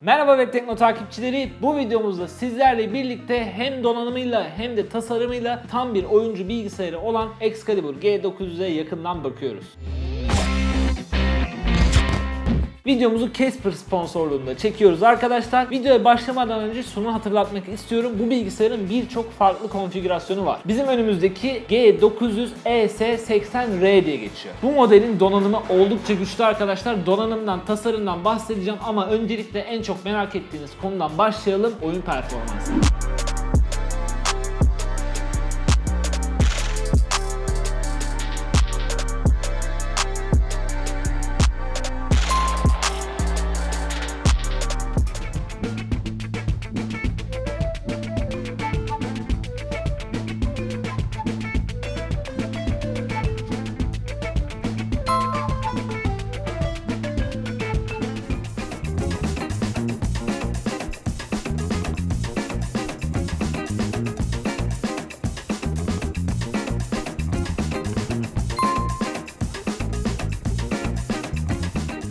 Merhaba Web Tekno takipçileri. Bu videomuzda sizlerle birlikte hem donanımıyla hem de tasarımıyla tam bir oyuncu bilgisayarı olan Excalibur G900'e yakından bakıyoruz. Videomuzu Casper sponsorluğunda çekiyoruz arkadaşlar. Videoya başlamadan önce şunu hatırlatmak istiyorum. Bu bilgisayarın birçok farklı konfigürasyonu var. Bizim önümüzdeki G900 ES80R diye geçiyor. Bu modelin donanımı oldukça güçlü arkadaşlar. Donanımdan, tasarımdan bahsedeceğim ama öncelikle en çok merak ettiğiniz konudan başlayalım. Oyun performansı.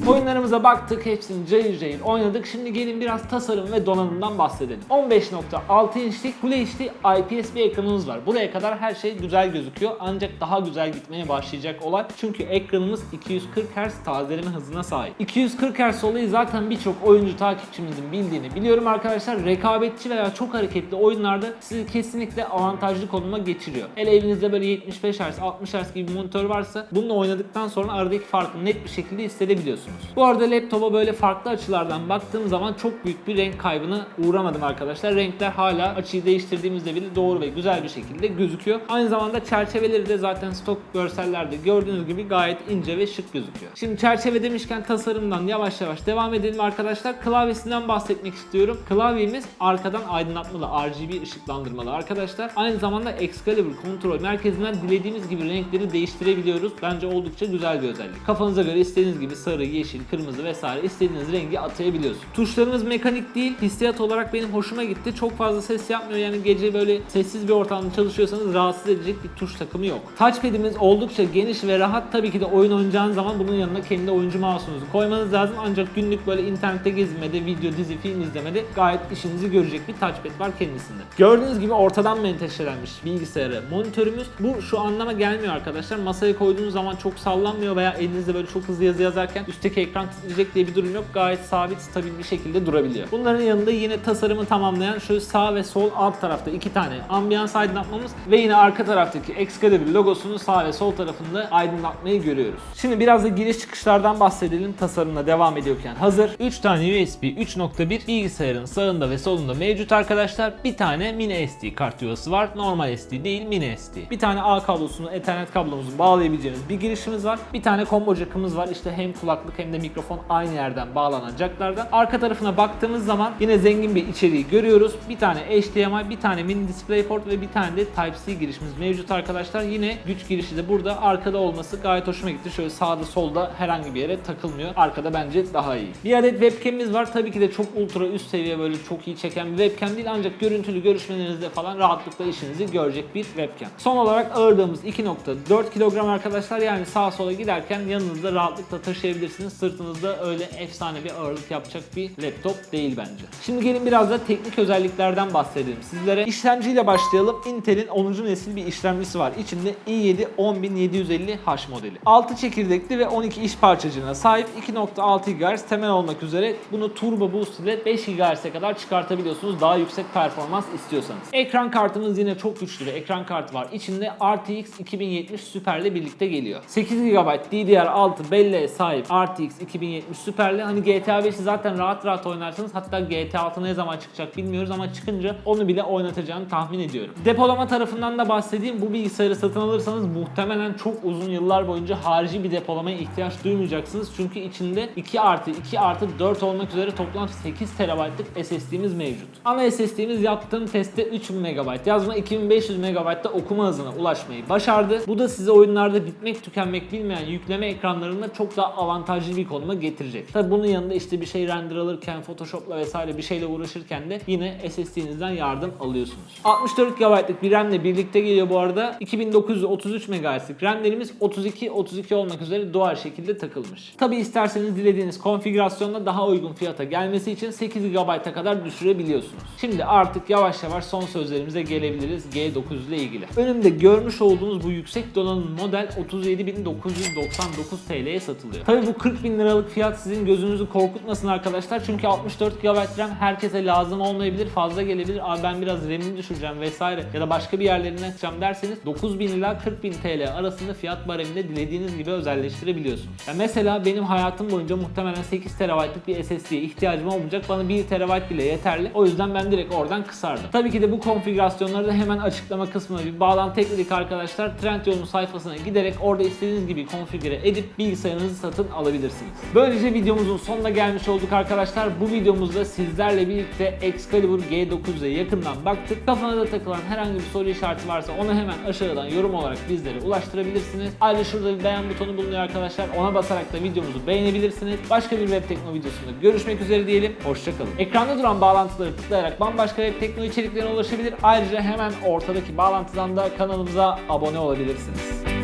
Oyunlarımıza baktık, hepsini cayır cayır oynadık. Şimdi gelin biraz tasarım ve donanımdan bahsedelim. 15.6 inçlik Full HD IPS bir ekranımız var. Buraya kadar her şey güzel gözüküyor ancak daha güzel gitmeye başlayacak olay. Çünkü ekranımız 240 Hz tazeleme hızına sahip. 240 Hz olayı zaten birçok oyuncu takipçimizin bildiğini biliyorum arkadaşlar. Rekabetçi veya çok hareketli oyunlarda sizi kesinlikle avantajlı konuma geçiriyor. Hele evinizde böyle 75 Hz, 60 Hz gibi bir monitör varsa bununla oynadıktan sonra aradaki farkı net bir şekilde hissedebiliyorsunuz. Bu arada laptopa böyle farklı açılardan baktığım zaman çok büyük bir renk kaybına uğramadım arkadaşlar. Renkler hala açıyı değiştirdiğimizde bile doğru ve güzel bir şekilde gözüküyor. Aynı zamanda çerçeveleri de zaten stok görsellerde gördüğünüz gibi gayet ince ve şık gözüküyor. Şimdi çerçeve demişken tasarımdan yavaş yavaş devam edelim arkadaşlar. Klavyesinden bahsetmek istiyorum. Klavyemiz arkadan aydınlatmalı RGB ışıklandırmalı arkadaşlar. Aynı zamanda Excalibur kontrol merkezinden dilediğimiz gibi renkleri değiştirebiliyoruz. Bence oldukça güzel bir özellik. Kafanıza göre istediğiniz gibi sarı, yeşil, kırmızı vesaire istediğiniz rengi atayabiliyorsunuz. Tuşlarımız mekanik değil. Hissiyat olarak benim hoşuma gitti. Çok fazla ses yapmıyor. Yani gece böyle sessiz bir ortamda çalışıyorsanız rahatsız edecek bir tuş takımı yok. Touchpad'imiz oldukça geniş ve rahat. Tabii ki de oyun oynayacağınız zaman bunun yanına kendi oyuncu mouse'unuzu koymanız lazım. Ancak günlük böyle internette gezinmede, video, dizi, film izlemede gayet işinizi görecek bir touchpad var kendisinde. Gördüğünüz gibi ortadan menteşelenmiş bilgisayarı monitörümüz. Bu şu anlama gelmiyor arkadaşlar. Masaya koyduğunuz zaman çok sallanmıyor veya elinizde böyle çok hızlı yazı yazarken üstteki ekran titreyecek diye bir durum yok. Gayet sabit, stabil bir şekilde durabiliyor. Bunların yanında yine tasarımı tamamlayan şu sağ ve sol alt tarafta iki tane ambiyans aydınlatmamız ve yine arka taraftaki Excalibur logosunu sağ ve sol tarafında aydınlatmayı görüyoruz. Şimdi biraz da giriş çıkışlardan bahsedelim tasarımla devam ediyorken hazır. 3 tane USB 3.1 bilgisayarın sağında ve solunda mevcut arkadaşlar. Bir tane mini SD kart yuvası var. Normal SD değil mini SD. Bir tane A kablosunu Ethernet kablomuzu bağlayabileceğiniz bir girişimiz var. Bir tane combo jack'ımız var. İşte hem kulaklık hem de mikrofon aynı yerden bağlanacaklardan. Arka tarafına baktığımız zaman yine zengin bir içeriği görüyoruz. Bir tane HDMI, bir tane mini DisplayPort ve bir tane de Type-C girişimiz mevcut arkadaşlar. Yine güç girişi de burada arkada olması gayet hoşuma gitti. Şöyle sağda solda herhangi bir yere takılmıyor. Arkada bence daha iyi. Bir adet webcam'imiz var. Tabii ki de çok ultra üst seviye böyle çok iyi çeken bir webcam değil ancak görüntülü görüşmelerinizde falan rahatlıkla işinizi görecek bir webcam. Son olarak ağırlığımız 2.4 kilogram arkadaşlar. Yani sağa sola giderken yanınızda rahatlıkla taşıyabilirsiniz. Sırtınızda öyle efsane bir ağırlık yapacak bir laptop değil bence. Şimdi gelin biraz da teknik özelliklerden bahsedelim sizlere. İşlemciyle başlayalım. Intel'in 10. nesil bir işlemcisi var. İçinde i7 10750H modeli. 6 çekirdekli ve 12 iş parçacığına sahip 2.6 GHz temel olmak üzere bunu Turbo Boost ile 5 GHz'e kadar çıkartabiliyorsunuz daha yüksek performans istiyorsanız. Ekran kartımız yine çok güçlü bir ekran kartı var. İçinde RTX 2070 Super ile birlikte geliyor. 8 GB DDR6 belleğe sahip RTX 2070 Super'le hani GTA 5'i zaten rahat rahat oynarsınız. Hatta GTA 6 ne zaman çıkacak bilmiyoruz ama çıkınca onu bile oynatacağını tahmin ediyorum. Depolama tarafından da bahsedeyim. Bu bilgisayarı satın alırsanız muhtemelen çok uzun yıllar boyunca harici bir depolamaya ihtiyaç duymayacaksınız. Çünkü içinde 2 artı 2 artı 4 olmak üzere toplam 8 TB'lık SSD'miz mevcut. Ana SSD'miz yaptığım testte 3000 MB yazma 2500 MB'da okuma hızına ulaşmayı başardı. Bu da size oyunlarda bitmek tükenmek bilmeyen yükleme ekranlarında çok daha avantajlı bir konuma getirecek. Tabi bunun yanında işte bir şey render alırken, Photoshop'la vesaire bir şeyle uğraşırken de yine SSD'nizden yardım alıyorsunuz. 64 GB'lık bir RAM ile birlikte geliyor bu arada. 2933 MHz'lik RAM'lerimiz 32 32 olmak üzere doğal şekilde takılmış. Tabi isterseniz dilediğiniz konfigürasyonda daha uygun fiyata gelmesi için 8 GB'a kadar düşürebiliyorsunuz. Şimdi artık yavaş yavaş son sözlerimize gelebiliriz G900 ile ilgili. Önümde görmüş olduğunuz bu yüksek donanım model 37.999 TL'ye satılıyor. Tabi bu 40 bin liralık fiyat sizin gözünüzü korkutmasın arkadaşlar. Çünkü 64 GB RAM herkese lazım olmayabilir, fazla gelebilir. Abi ben biraz RAM'ini düşüreceğim vesaire ya da başka bir yerlerinden açacağım derseniz 9000 ila 40 bin TL arasında fiyat bareminde dilediğiniz gibi özelleştirebiliyorsunuz. Ya mesela benim hayatım boyunca muhtemelen 8 TB'lık bir SSD'ye ihtiyacım olmayacak. Bana 1 TB bile yeterli. O yüzden ben direkt oradan kısardım. Tabii ki de bu konfigürasyonları da hemen açıklama kısmına bir bağlantı ekledik arkadaşlar. Trendyol'un sayfasına giderek orada istediğiniz gibi konfigüre edip bilgisayarınızı satın alabilirsiniz. Böylece videomuzun sonuna gelmiş olduk arkadaşlar. Bu videomuzda sizlerle birlikte Excalibur G9'e yakından baktık. Kafanıza takılan herhangi bir soru işareti varsa onu hemen aşağıdan yorum olarak bizlere ulaştırabilirsiniz. Ayrıca şurada bir beğen butonu bulunuyor arkadaşlar. Ona basarak da videomuzu beğenebilirsiniz. Başka bir web tekno videosunda görüşmek üzere diyelim. Hoşçakalın. Ekranda duran bağlantıları tıklayarak bambaşka web tekno içeriklerine ulaşabilir. Ayrıca hemen ortadaki bağlantıdan da kanalımıza abone olabilirsiniz.